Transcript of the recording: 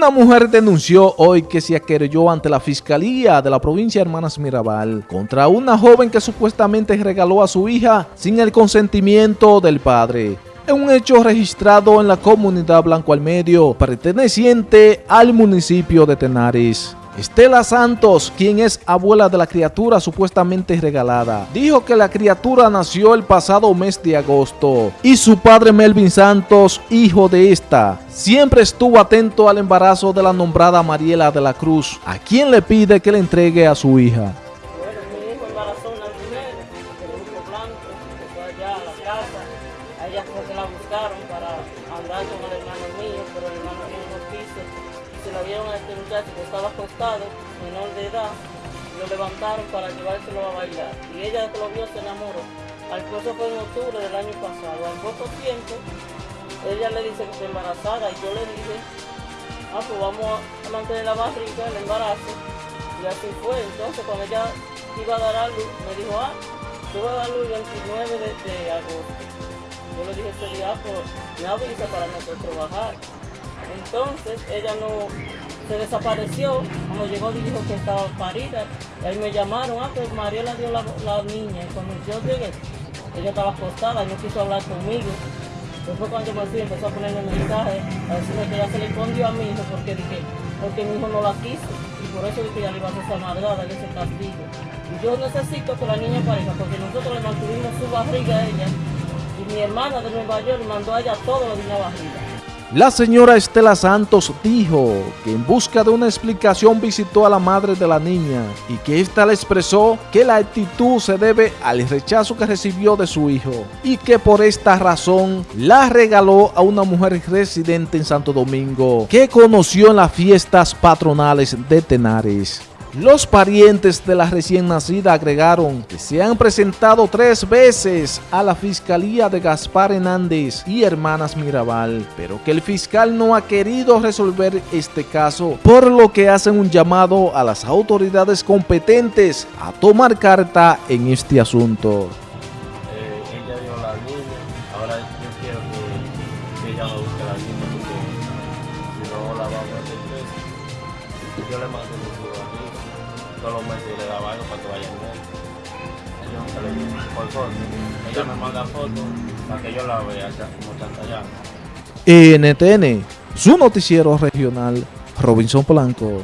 Una mujer denunció hoy que se aquerelló ante la Fiscalía de la provincia de Hermanas Mirabal contra una joven que supuestamente regaló a su hija sin el consentimiento del padre. En un hecho registrado en la comunidad Blanco al Medio, perteneciente al municipio de Tenares. Estela Santos, quien es abuela de la criatura supuestamente regalada, dijo que la criatura nació el pasado mes de agosto y su padre Melvin Santos, hijo de esta, siempre estuvo atento al embarazo de la nombrada Mariela de la Cruz, a quien le pide que le entregue a su hija. Bueno, mi hijo embarazó blanco, fue allá a fue que la buscaron para andar con el hermano mío, pero el hermano mío no quiso. Se lo vieron a este muchacho que estaba acostado, menor de edad, lo levantaron para llevárselo a bailar. Y ella que lo vio se enamoró. Al eso fue en octubre del año pasado. Al poco tiempo, ella le dice que está embarazada y yo le dije, ah, pues vamos a mantener la barriga, el embarazo. Y así fue. Entonces, cuando ella iba a dar a luz, me dijo, ah, yo voy a dar luz el 29 de, agosto. Yo le dije ese día, ah, pues me avisa para nosotros bajar. Entonces, ella no se desapareció. Cuando llegó, dijo que estaba parida. Y ahí me llamaron, ah, pues María la dio la, la niña. Y cuando yo llegué, ella estaba acostada no quiso hablar conmigo. Después cuando me fui empezó a ponerme mensajes a decirme que ya se le escondió a mi hijo porque dije, porque mi hijo no la quiso. Y por eso dije que ya le iba a hacer esa maldad, ese castigo. Y yo necesito que la niña aparezca porque nosotros le mantuvimos su barriga a ella. Y mi hermana de Nueva York mandó a ella todo lo de una barriga. La señora Estela Santos dijo que en busca de una explicación visitó a la madre de la niña y que ésta le expresó que la actitud se debe al rechazo que recibió de su hijo y que por esta razón la regaló a una mujer residente en Santo Domingo que conoció en las fiestas patronales de Tenares. Los parientes de la recién nacida agregaron que se han presentado tres veces a la Fiscalía de Gaspar Hernández y Hermanas Mirabal, pero que el fiscal no ha querido resolver este caso, por lo que hacen un llamado a las autoridades competentes a tomar carta en este asunto. Eh, ella dio la niña, ahora yo quiero que, que ella me busque la Yo le mando mi ciudadanía, todos los meses le daba algo para que vaya a ver. Yo nunca le digo, por foto. Ella me manda fotos para que yo la vea como chantallada. NTN, su noticiero regional, Robinson Polanco.